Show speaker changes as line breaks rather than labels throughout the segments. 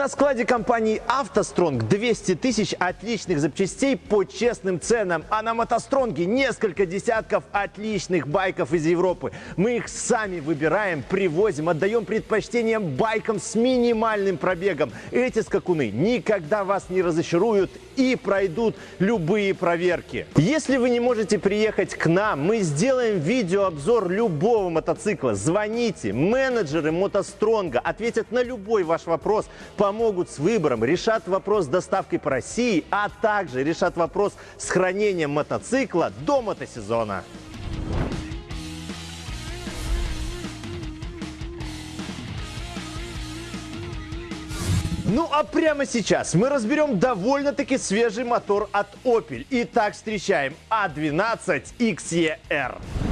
На складе компании «АвтоСтронг» 200 тысяч отличных запчастей по честным ценам. А на «МотоСтронге» несколько десятков отличных байков из Европы. Мы их сами выбираем, привозим, отдаем предпочтение байкам с минимальным пробегом. Эти скакуны никогда вас не разочаруют и пройдут любые проверки. Если вы не можете приехать к нам, мы сделаем видеообзор любого мотоцикла. Звоните, менеджеры «МотоСтронга» ответят на любой ваш вопрос – помогут с выбором, решат вопрос с доставкой по России, а также решат вопрос с хранением мотоцикла до мотосезона. Ну а прямо сейчас мы разберем довольно-таки свежий мотор от Opel. Итак, встречаем A12 XER.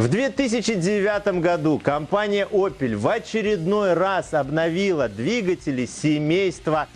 В 2009 году компания Opel в очередной раз обновила двигатели семейства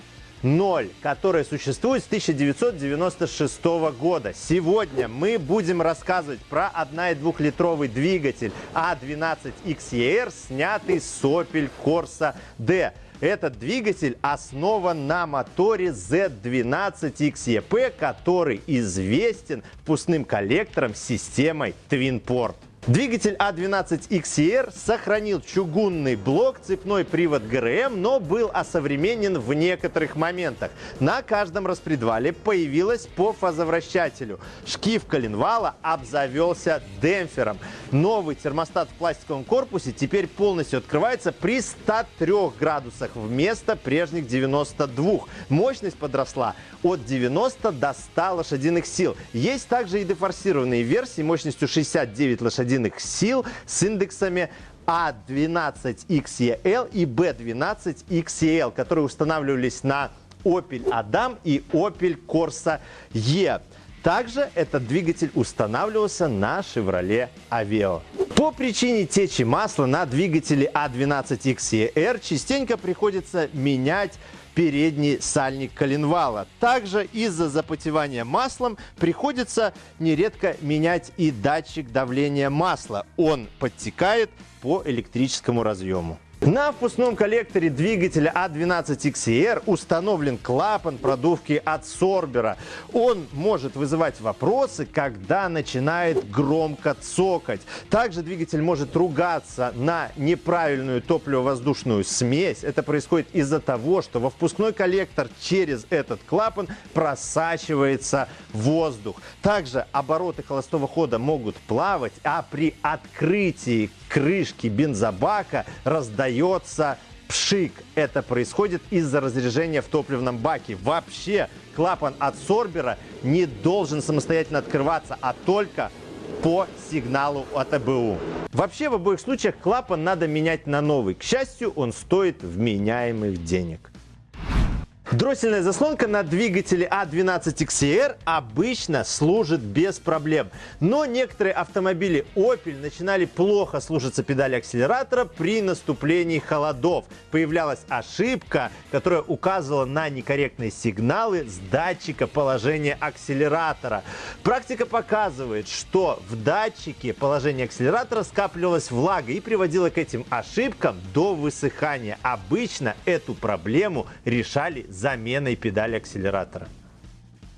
0, которые существуют с 1996 года. Сегодня мы будем рассказывать про 1,2-литровый двигатель A12XER, снятый с Opel Corsa D. Этот двигатель основан на моторе Z12XEP, который известен впускным коллектором системой Twin Port. Двигатель А12XR сохранил чугунный блок, цепной привод ГРМ, но был осовременен в некоторых моментах. На каждом распредвале появилась по фазовращателю. Шкив коленвала обзавелся демпфером. Новый термостат в пластиковом корпусе теперь полностью открывается при 103 градусах вместо прежних 92. Мощность подросла от 90 до 100 лошадиных сил. Есть также и дефорсированные версии мощностью 69 лошадиных лошадиных сил с индексами А12XEL и B12XEL, которые устанавливались на Opel Adam и Opel Corsa E. Также этот двигатель устанавливался на Chevrolet Aveo. По причине течи масла на двигателе A12XER частенько приходится менять передний сальник коленвала. Также из-за запотевания маслом приходится нередко менять и датчик давления масла. Он подтекает по электрическому разъему. На впускном коллекторе двигателя А12XR установлен клапан продувки от сорбера. Он может вызывать вопросы, когда начинает громко цокать. Также двигатель может ругаться на неправильную топливо-воздушную смесь. Это происходит из-за того, что во впускной коллектор через этот клапан просачивается воздух. Также обороты холостого хода могут плавать, а при открытии крышки бензобака раздается пшик. Это происходит из-за разряжения в топливном баке. Вообще клапан от сорбера не должен самостоятельно открываться, а только по сигналу от АБУ. Вообще в обоих случаях клапан надо менять на новый. К счастью, он стоит вменяемых денег. Дроссельная заслонка на двигателе А12XR обычно служит без проблем. Но некоторые автомобили Opel начинали плохо слушаться педали акселератора при наступлении холодов. Появлялась ошибка, которая указывала на некорректные сигналы с датчика положения акселератора. Практика показывает, что в датчике положения акселератора скапливалась влага и приводила к этим ошибкам до высыхания. Обычно эту проблему решали заменой педали акселератора.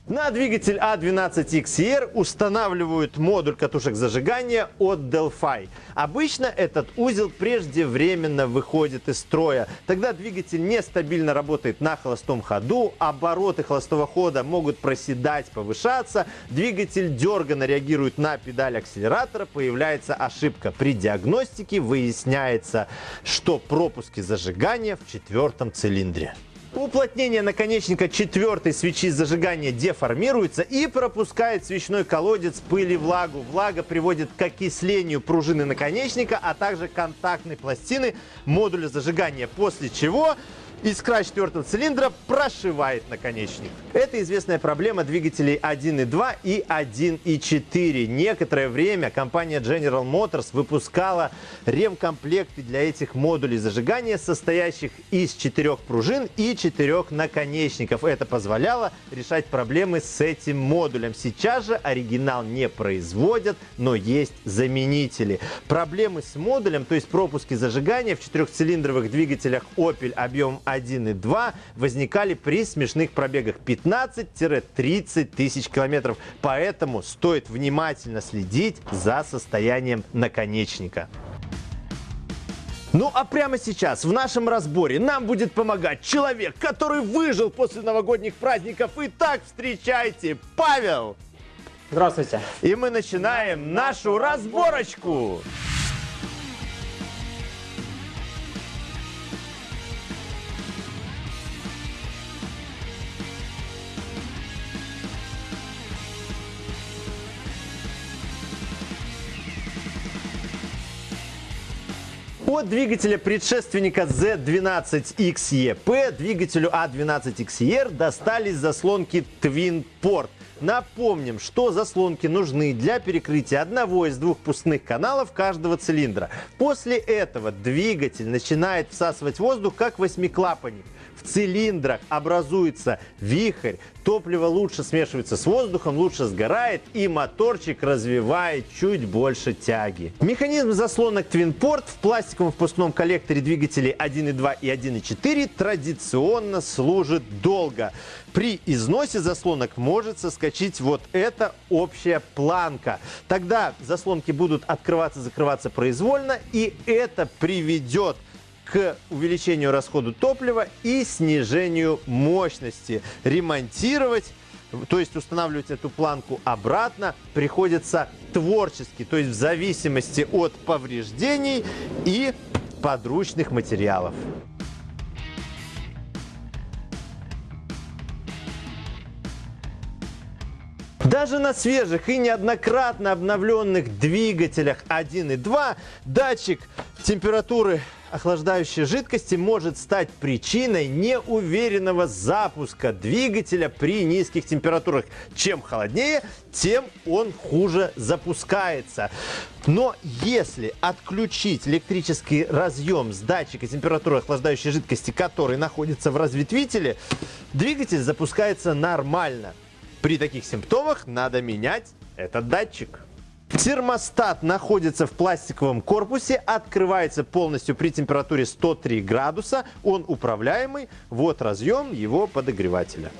На двигатель A12XR устанавливают модуль катушек зажигания от Delphi. Обычно этот узел преждевременно выходит из строя. Тогда двигатель нестабильно работает на холостом ходу, обороты холостого хода могут проседать, повышаться, двигатель дерганно реагирует на педаль акселератора, появляется ошибка. При диагностике выясняется, что пропуски зажигания в четвертом цилиндре. Уплотнение наконечника четвертой свечи зажигания деформируется и пропускает свечной колодец пыль и влагу. Влага приводит к окислению пружины наконечника, а также контактной пластины модуля зажигания, после чего Искра четвертого цилиндра прошивает наконечник. Это известная проблема двигателей 1.2 и 1.4. Некоторое время компания General Motors выпускала ремкомплекты для этих модулей зажигания, состоящих из четырех пружин и четырех наконечников. Это позволяло решать проблемы с этим модулем. Сейчас же оригинал не производят, но есть заменители. Проблемы с модулем, то есть пропуски зажигания в четырехцилиндровых двигателях Opel объем 1.2 возникали при смешных пробегах 15-30 тысяч километров. Поэтому стоит внимательно следить за состоянием наконечника. Ну а прямо сейчас в нашем разборе нам будет помогать человек, который выжил после новогодних праздников. Итак, встречайте, Павел!
Здравствуйте.
И мы начинаем нашу разборочку. От двигателя предшественника Z12XEP двигателю A12XER достались заслонки Twin Port. Напомним, что заслонки нужны для перекрытия одного из двух пустных каналов каждого цилиндра. После этого двигатель начинает всасывать воздух как восьмиклапанник в цилиндрах образуется вихрь, топливо лучше смешивается с воздухом, лучше сгорает и моторчик развивает чуть больше тяги. Механизм заслонок Twinport в пластиковом впускном коллекторе двигателей 1.2 и 1.4 традиционно служит долго. При износе заслонок может соскочить вот эта общая планка. Тогда заслонки будут открываться-закрываться произвольно и это приведет к увеличению расхода топлива и снижению мощности. Ремонтировать то есть устанавливать эту планку обратно приходится творчески, то есть в зависимости от повреждений и подручных материалов. Даже на свежих и неоднократно обновленных двигателях 1 и 2 датчик температуры охлаждающей жидкости может стать причиной неуверенного запуска двигателя при низких температурах. Чем холоднее, тем он хуже запускается. Но если отключить электрический разъем с датчика температуры охлаждающей жидкости, который находится в разветвителе, двигатель запускается нормально. При таких симптомах надо менять этот датчик. Термостат находится в пластиковом корпусе, открывается полностью при температуре 103 градуса. Он управляемый. Вот разъем его подогревателя.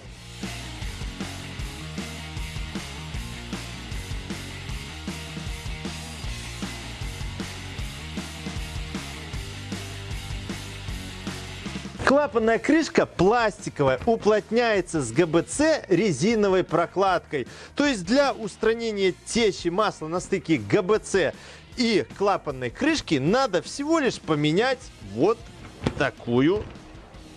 Клапанная крышка пластиковая, уплотняется с ГБЦ резиновой прокладкой. То есть для устранения течи масла на стыке ГБЦ и клапанной крышки надо всего лишь поменять вот такую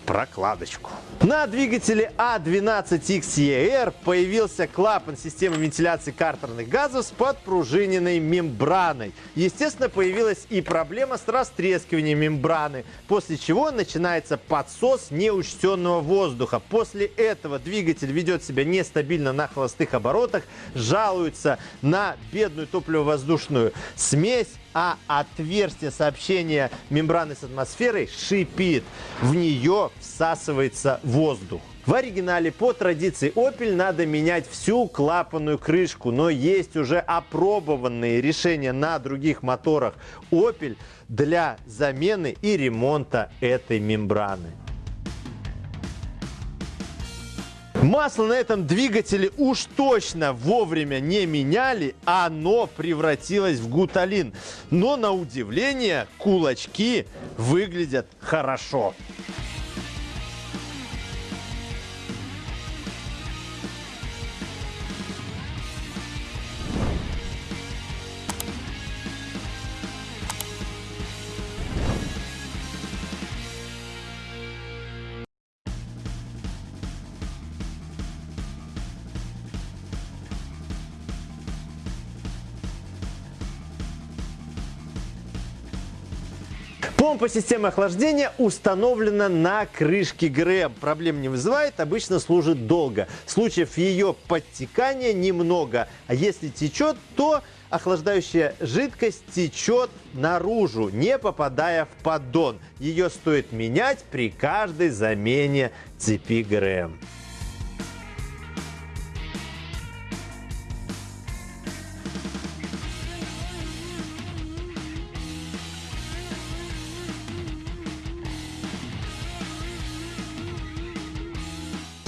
прокладочку. На двигателе А12XER появился клапан системы вентиляции картерных газов с подпружиненной мембраной. Естественно, появилась и проблема с растрескиванием мембраны, после чего начинается подсос неучтенного воздуха. После этого двигатель ведет себя нестабильно на холостых оборотах, жалуется на бедную топливо-воздушную смесь, а отверстие сообщения мембраны с атмосферой шипит. В нее всасывается воздух. В оригинале по традиции Opel надо менять всю клапанную крышку, но есть уже опробованные решения на других моторах Opel для замены и ремонта этой мембраны. Масло на этом двигателе уж точно вовремя не меняли, оно превратилось в гуталин. Но на удивление кулачки выглядят хорошо. Помпа системы охлаждения установлена на крышке ГРМ. Проблем не вызывает, обычно служит долго. Случаев ее подтекания немного. А если течет, то охлаждающая жидкость течет наружу, не попадая в поддон. Ее стоит менять при каждой замене цепи ГРМ.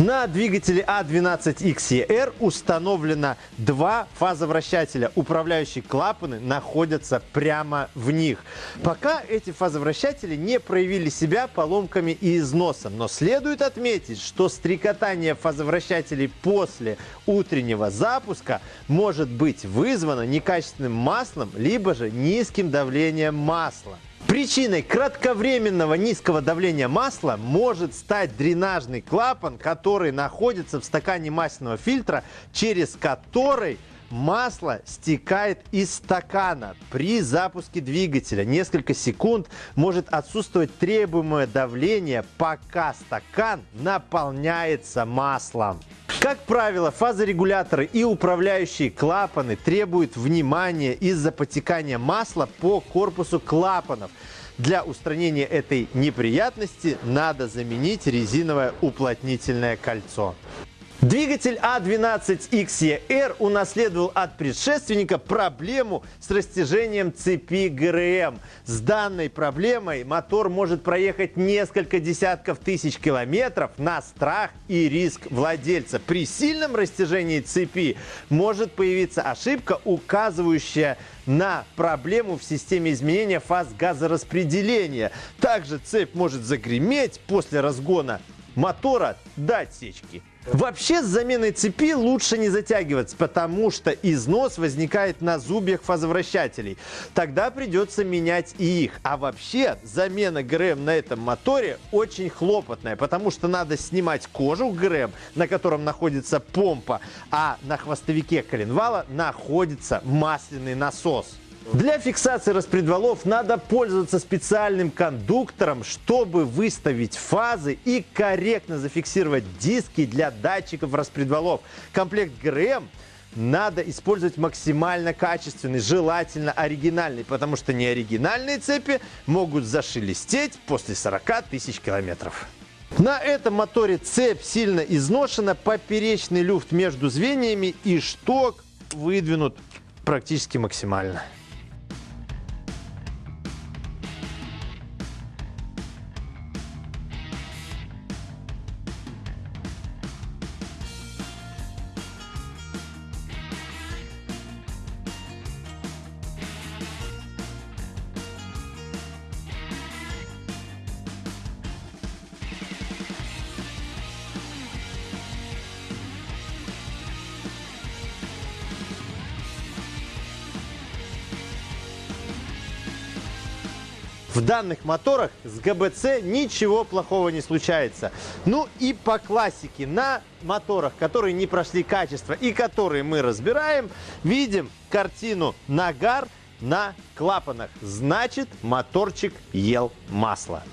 На двигателе А12XER установлено два фазовращателя. Управляющие клапаны находятся прямо в них. Пока эти фазовращатели не проявили себя поломками и износом. Но следует отметить, что стрекотание фазовращателей после утреннего запуска может быть вызвано некачественным маслом, либо же низким давлением масла. Причиной кратковременного низкого давления масла может стать дренажный клапан, который находится в стакане масляного фильтра, через который масло стекает из стакана. При запуске двигателя несколько секунд может отсутствовать требуемое давление, пока стакан наполняется маслом. Как правило, фазорегуляторы и управляющие клапаны требуют внимания из-за потекания масла по корпусу клапанов. Для устранения этой неприятности надо заменить резиновое уплотнительное кольцо. Двигатель А12XER унаследовал от предшественника проблему с растяжением цепи ГРМ. С данной проблемой мотор может проехать несколько десятков тысяч километров на страх и риск владельца. При сильном растяжении цепи может появиться ошибка, указывающая на проблему в системе изменения фаз газораспределения. Также цепь может загреметь после разгона мотора до отсечки. Вообще с заменой цепи лучше не затягиваться, потому что износ возникает на зубьях фазовращателей. Тогда придется менять и их. А вообще замена ГРМ на этом моторе очень хлопотная, потому что надо снимать кожу ГРМ, на котором находится помпа, а на хвостовике коленвала находится масляный насос. Для фиксации распредвалов надо пользоваться специальным кондуктором, чтобы выставить фазы и корректно зафиксировать диски для датчиков распредвалов. Комплект ГРМ надо использовать максимально качественный, желательно оригинальный, потому что неоригинальные цепи могут зашелестеть после 40 тысяч километров. На этом моторе цепь сильно изношена, поперечный люфт между звеньями и шток выдвинут практически максимально. В данных моторах с ГБЦ ничего плохого не случается. Ну и по классике на моторах, которые не прошли качество и которые мы разбираем, видим картину нагар на клапанах. Значит, моторчик ел масло.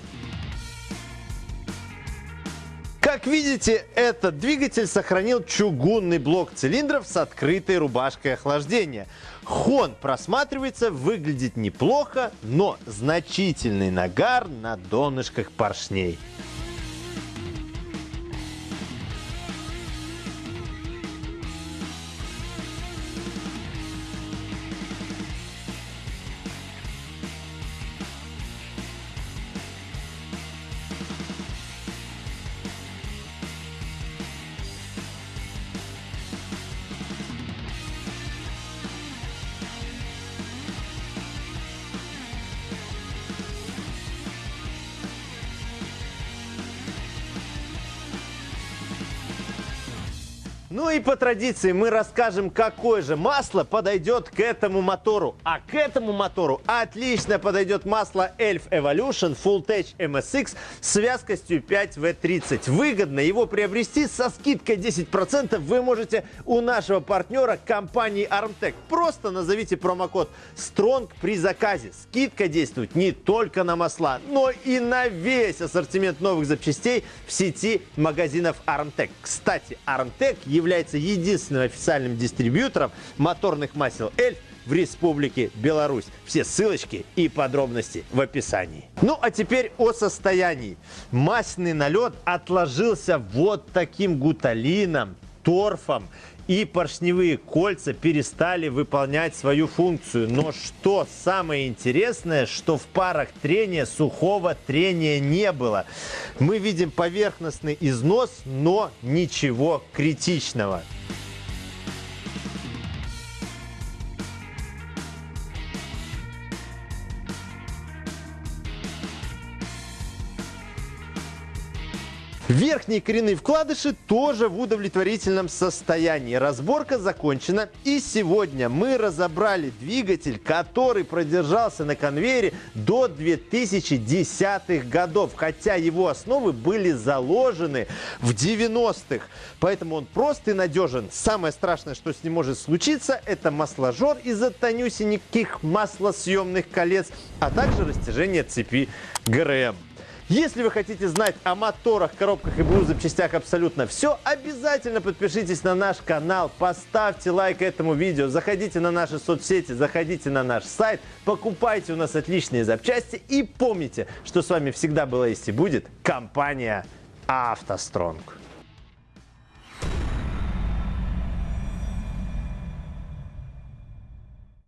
Как видите, этот двигатель сохранил чугунный блок цилиндров с открытой рубашкой охлаждения. Хон просматривается, выглядит неплохо, но значительный нагар на донышках поршней. Ну и по традиции мы расскажем, какое же масло подойдет к этому мотору. А к этому мотору отлично подойдет масло Elf Evolution Full Tech MSX с вязкостью 5W30. Выгодно его приобрести со скидкой 10% вы можете у нашего партнера компании Armtech. Просто назовите промокод STRONG при заказе. Скидка действует не только на масла, но и на весь ассортимент новых запчастей в сети магазинов Armtech. Кстати, Armtech является единственным официальным дистрибьютором моторных масел Эльф в Республике Беларусь. Все ссылочки и подробности в описании. Ну а теперь о состоянии. Масляный налет отложился вот таким гуталином торфом и поршневые кольца перестали выполнять свою функцию. Но что самое интересное, что в парах трения сухого трения не было. Мы видим поверхностный износ, но ничего критичного. Верхние коренные вкладыши тоже в удовлетворительном состоянии. Разборка закончена. И сегодня мы разобрали двигатель, который продержался на конвейере до 2010-х годов. Хотя его основы были заложены в 90-х. Поэтому он прост и надежен. Самое страшное, что с ним может случиться, это масложор из-за тонюсеньких маслосъемных колец, а также растяжение цепи ГРМ. Если вы хотите знать о моторах, коробках и БУ запчастях абсолютно все, обязательно подпишитесь на наш канал, поставьте лайк этому видео, заходите на наши соцсети, заходите на наш сайт, покупайте у нас отличные запчасти и помните, что с вами всегда была есть и будет компания «АвтоСтронг».